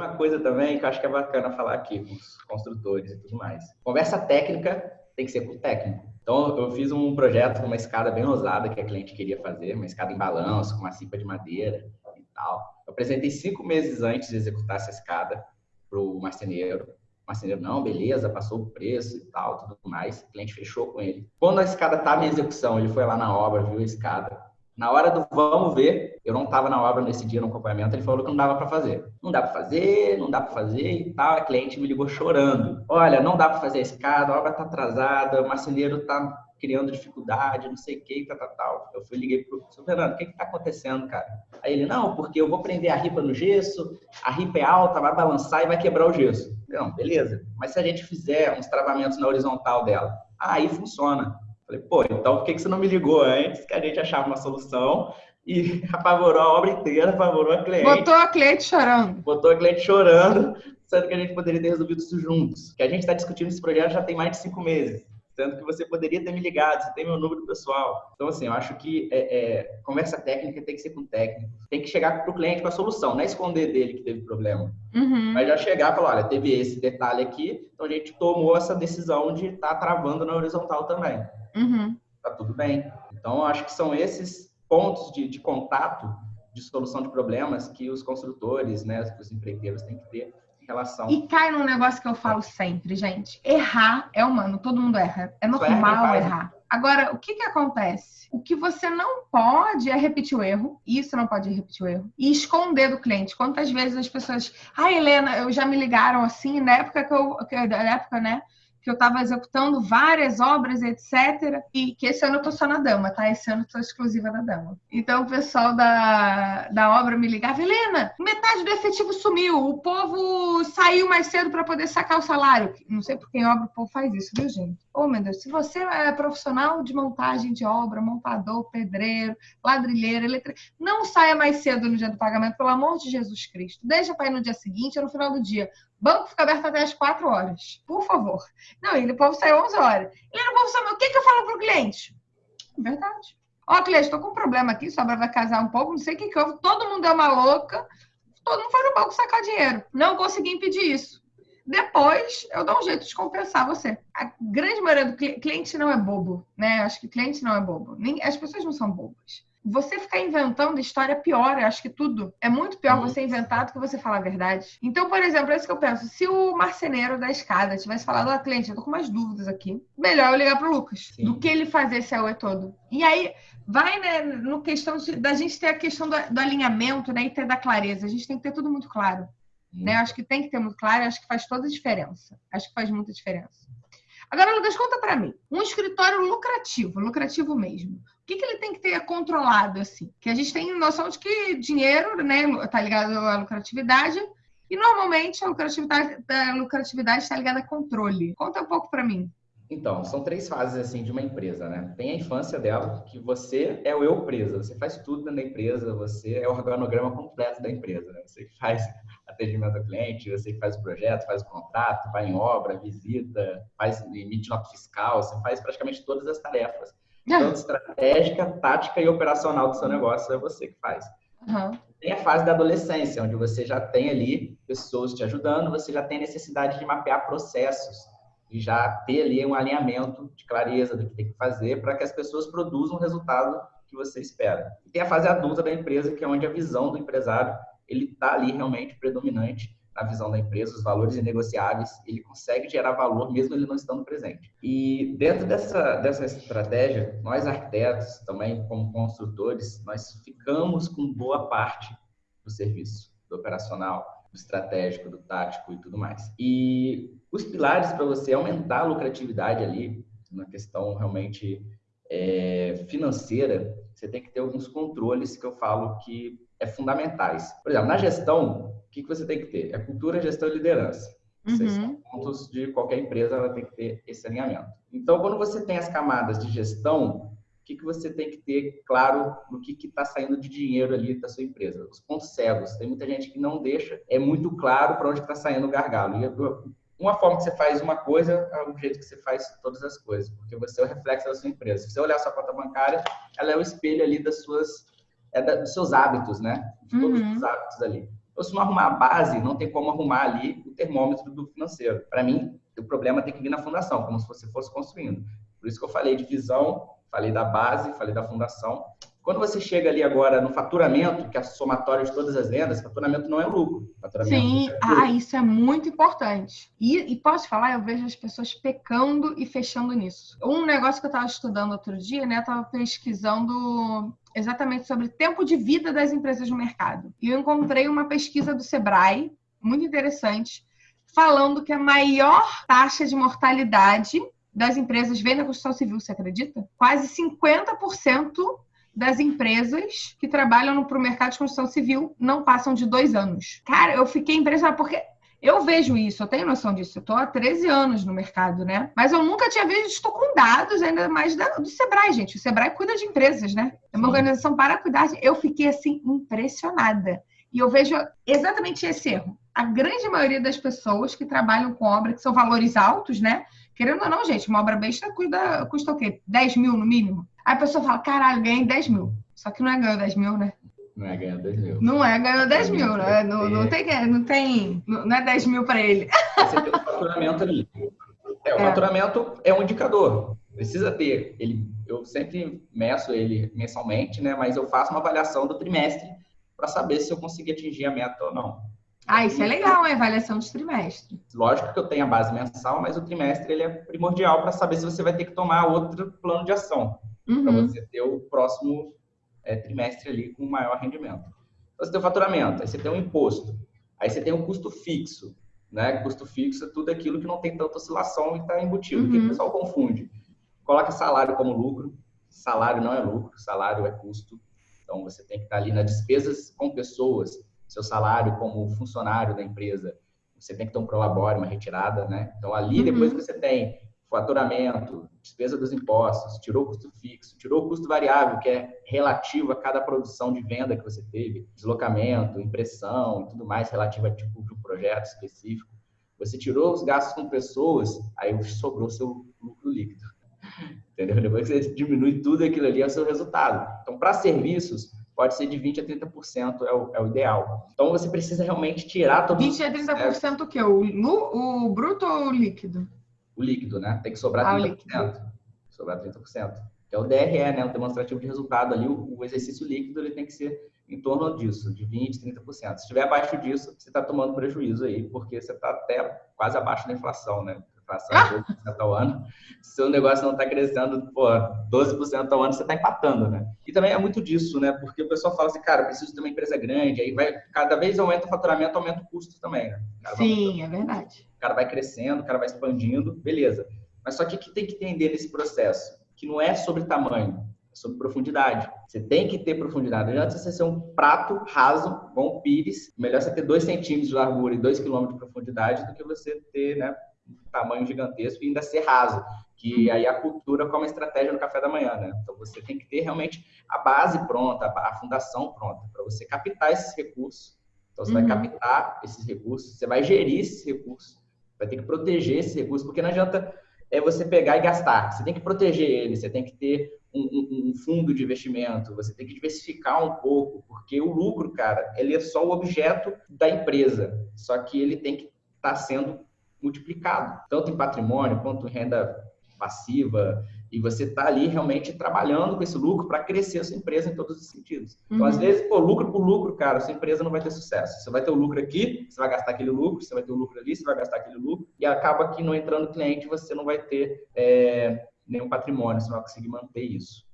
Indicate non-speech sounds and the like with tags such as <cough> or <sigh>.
uma coisa também que eu acho que é bacana falar aqui com os construtores e tudo mais. Conversa técnica tem que ser com o técnico. Então, eu fiz um projeto com uma escada bem ousada que a cliente queria fazer, uma escada em balanço, com uma cipa de madeira e tal. Eu apresentei cinco meses antes de executar essa escada para o marceneiro. O marceneiro, não, beleza, passou o preço e tal, tudo mais. O cliente fechou com ele. Quando a escada estava em execução, ele foi lá na obra, viu a escada, na hora do vamos ver, eu não estava na obra nesse dia no acompanhamento, ele falou que não dava para fazer. Não dá para fazer, não dá para fazer e tal. A cliente me ligou chorando. Olha, não dá para fazer a escada, a obra está atrasada, o marceneiro está criando dificuldade, não sei o que, tal, tal, tal. Eu fui liguei pro seu Fernando, o que está acontecendo, cara? Aí ele, não, porque eu vou prender a ripa no gesso, a ripa é alta, vai balançar e vai quebrar o gesso. Não, beleza. Mas se a gente fizer uns travamentos na horizontal dela, aí funciona. Falei, pô, então por que você não me ligou antes que a gente achava uma solução e <laughs> apavorou a obra inteira, apavorou a cliente. Botou a cliente chorando. Botou a cliente chorando, sendo que a gente poderia ter resolvido isso juntos. Que a gente está discutindo esse projeto já tem mais de cinco meses. Sendo que você poderia ter me ligado, você tem meu número pessoal. Então, assim, eu acho que é, é, conversa técnica tem que ser com técnico. Tem que chegar para o cliente com a solução, não é esconder dele que teve problema. Uhum. Mas já chegar e falar, olha, teve esse detalhe aqui, então a gente tomou essa decisão de estar tá travando na horizontal também. Uhum. Tá tudo bem. Então, acho que são esses pontos de, de contato, de solução de problemas que os construtores, né, os empreiteiros têm que ter em relação. E cai num negócio que eu falo sempre, gente. Errar é humano, todo mundo erra. É normal errar. Agora, o que, que acontece? O que você não pode é repetir o erro, isso não pode repetir o erro, e esconder do cliente. Quantas vezes as pessoas. Ah, Helena, eu já me ligaram assim, na época que eu. Na época, né? Que eu estava executando várias obras, etc. E que esse ano eu tô só na dama, tá? Esse ano eu tô exclusiva na dama. Então o pessoal da, da obra me ligava, Helena, metade do efetivo sumiu, o povo saiu mais cedo para poder sacar o salário. Não sei por que em obra o povo faz isso, viu, gente? Oh, meu Deus, se você é profissional de montagem de obra, montador, pedreiro, ladrilheiro, eletricista, não saia mais cedo no dia do pagamento, pelo amor de Jesus Cristo. Deixa para ir no dia seguinte ou no final do dia. Banco fica aberto até as 4 horas. Por favor. Não, ele o povo saiu 11 horas. Ele não povo saber o que, que eu falo para o cliente. Verdade. Ó, oh, cliente, estou com um problema aqui, sobra vai casar um pouco, não sei o que que houve. Todo mundo é uma louca. Todo mundo foi no banco sacar dinheiro. Não consegui impedir isso. Depois, eu dou um jeito de compensar você. A grande maioria do cliente não é bobo, né? Acho que cliente não é bobo. Nem, as pessoas não são bobas você ficar inventando história pior, eu acho que tudo. É muito pior uhum. você inventar do que você falar a verdade. Então, por exemplo, é isso que eu penso. Se o marceneiro da escada tivesse falado, ó, oh, cliente, eu tô com umas dúvidas aqui, melhor eu ligar pro Lucas Sim. do que ele fazer esse AUE todo. E aí, vai né, no questão de, da gente ter a questão do, do, alinhamento, né, e ter da clareza. A gente tem que ter tudo muito claro. Né? Acho que tem que ter muito claro, acho que faz toda a diferença. Acho que faz muita diferença. Agora, Lucas, conta para mim. Um escritório lucrativo, lucrativo mesmo. O que, que ele tem que ter controlado, assim? Que a gente tem noção de que dinheiro, né, tá ligado à lucratividade, e normalmente a lucratividade, a lucratividade está ligada a controle. Conta um pouco para mim. Então, são três fases assim de uma empresa, né? Tem a infância dela, que você é o eu presa, você faz tudo dentro da empresa, você é o organograma completo da empresa, né? Você faz atendimento ao cliente, você faz o projeto, faz o contrato, vai em obra, visita, faz emite nota fiscal, você faz praticamente todas as tarefas. Então, estratégica, tática e operacional do seu negócio é você que faz. Uhum. Tem a fase da adolescência, onde você já tem ali pessoas te ajudando, você já tem necessidade de mapear processos e já ter ali um alinhamento de clareza do que tem que fazer para que as pessoas produzam o resultado que você espera. E tem a fase adulta da empresa, que é onde a visão do empresário ele está ali realmente predominante na visão da empresa, os valores inegociáveis, ele consegue gerar valor mesmo ele não estando presente. E dentro dessa, dessa estratégia, nós arquitetos, também como construtores, nós ficamos com boa parte do serviço, do operacional, do estratégico, do tático e tudo mais. E os pilares para você aumentar a lucratividade ali, na questão realmente é, financeira, você tem que ter alguns controles que eu falo que é fundamentais. Por exemplo, na gestão, o que, que você tem que ter? É cultura, gestão e liderança. Uhum. Esses são pontos de qualquer empresa, ela tem que ter esse alinhamento. Então, quando você tem as camadas de gestão, o que, que você tem que ter claro no que está saindo de dinheiro ali da sua empresa? Os pontos cegos. Tem muita gente que não deixa, é muito claro para onde está saindo o gargalo. E uma forma que você faz uma coisa é o jeito que você faz todas as coisas, porque você é o reflexo da sua empresa. Se você olhar a sua conta bancária, ela é o espelho ali das suas é da, dos seus hábitos, né? De todos uhum. os hábitos ali. Então, se não arrumar a base, não tem como arrumar ali o termômetro do financeiro. Para mim, o problema tem que vir na fundação, como se você fosse construindo. Por isso que eu falei de visão, falei da base, falei da fundação. Quando você chega ali agora no faturamento, que é a somatória de todas as vendas, faturamento não é lucro. Sim, é lucro. ah, isso é muito importante. E, e, posso falar, eu vejo as pessoas pecando e fechando nisso. Um negócio que eu estava estudando outro dia, né? Eu estava pesquisando exatamente sobre tempo de vida das empresas no mercado. E eu encontrei uma pesquisa do Sebrae, muito interessante, falando que a maior taxa de mortalidade das empresas vem na construção civil, você acredita? Quase 50% das empresas que trabalham para o mercado de construção civil não passam de dois anos. Cara, eu fiquei impressionada porque eu vejo isso, eu tenho noção disso. Eu estou há 13 anos no mercado, né? Mas eu nunca tinha visto com dados, ainda mais do Sebrae, gente. O Sebrae cuida de empresas, né? É uma Sim. organização para cuidar. Eu fiquei, assim, impressionada. E eu vejo exatamente esse erro. A grande maioria das pessoas que trabalham com obra que são valores altos, né? Querendo ou não, gente, uma obra besta custa, custa o quê? 10 mil no mínimo? Aí a pessoa fala, caralho, ganhei 10 mil. Só que não é ganhou 10 mil, né? Não é ganhou 10 mil. Não é ganhou 10 mil, né? Não, não, tem, não tem. Não é 10 mil para ele. Você tem o faturamento ali. É, o é. faturamento é um indicador. Precisa ter. Ele, eu sempre meço ele mensalmente, né? Mas eu faço uma avaliação do trimestre para saber se eu consegui atingir a meta ou não. Ah, isso é legal, a avaliação de trimestre. Lógico que eu tenho a base mensal, mas o trimestre ele é primordial para saber se você vai ter que tomar outro plano de ação uhum. para você ter o próximo é, trimestre ali com maior rendimento. Então, você tem o faturamento, aí você tem o imposto, aí você tem o custo fixo, né? Custo fixo é tudo aquilo que não tem tanta oscilação e está embutido. Uhum. O que o pessoal confunde? Coloca salário como lucro, salário não é lucro, salário é custo. Então, você tem que estar ali nas despesas com pessoas, seu salário como funcionário da empresa, você tem que ter um prolabore, uma retirada, né? Então, ali, uhum. depois que você tem faturamento, despesa dos impostos, tirou o custo fixo, tirou o custo variável, que é relativo a cada produção de venda que você teve, deslocamento, impressão e tudo mais relativo a tipo de um projeto específico. Você tirou os gastos com pessoas, aí sobrou seu lucro líquido. <laughs> Entendeu? Depois que você diminui tudo aquilo ali, é o seu resultado. Então, para serviços, pode ser de 20% a 30% é o, é o ideal. Então, você precisa realmente tirar todo 20% a 30% é, o quê? O, o bruto ou o líquido? O líquido, né? Tem que sobrar ah, 30%. Sobrar 30%. Que é o DRE, né? O demonstrativo de resultado ali, o, o exercício líquido, ele tem que ser em torno disso, de 20%, 30%. Se estiver abaixo disso, você está tomando prejuízo aí, porque você está até quase abaixo da inflação, né? É 12% ao ano. Se seu negócio não está crescendo, pô, 12% ao ano, você está empatando, né? E também é muito disso, né? Porque o pessoal fala assim, cara, preciso ter uma empresa grande, aí vai, cada vez aumenta o faturamento, aumenta o custo também, né? Sim, é verdade. O cara vai crescendo, o cara vai expandindo, beleza. Mas só que o que tem que entender nesse processo? Que não é sobre tamanho, é sobre profundidade. Você tem que ter profundidade. Não adianta você ser um prato raso, bom pires. Melhor você ter 2 centímetros de largura e 2 quilômetros de profundidade do que você ter, né, tamanho gigantesco e ainda ser raso, que uhum. aí a cultura como estratégia no café da manhã, né? Então você tem que ter realmente a base pronta, a fundação pronta para você captar esses recursos. Então você uhum. vai captar esses recursos, você vai gerir esses recursos, vai ter que proteger esses recursos, porque não adianta é você pegar e gastar. Você tem que proteger ele, você tem que ter um, um, um, fundo de investimento, você tem que diversificar um pouco, porque o lucro, cara, ele é só o objeto da empresa, só que ele tem que estar tá sendo multiplicado, tanto em patrimônio quanto em renda passiva, e você está ali realmente trabalhando com esse lucro para crescer a sua empresa em todos os sentidos. Então, uhum. às vezes, pô, lucro por lucro, cara, a sua empresa não vai ter sucesso. Você vai ter o lucro aqui, você vai gastar aquele lucro, você vai ter o lucro ali, você vai gastar aquele lucro, e acaba que não entrando cliente, você não vai ter é, nenhum patrimônio, você não vai conseguir manter isso.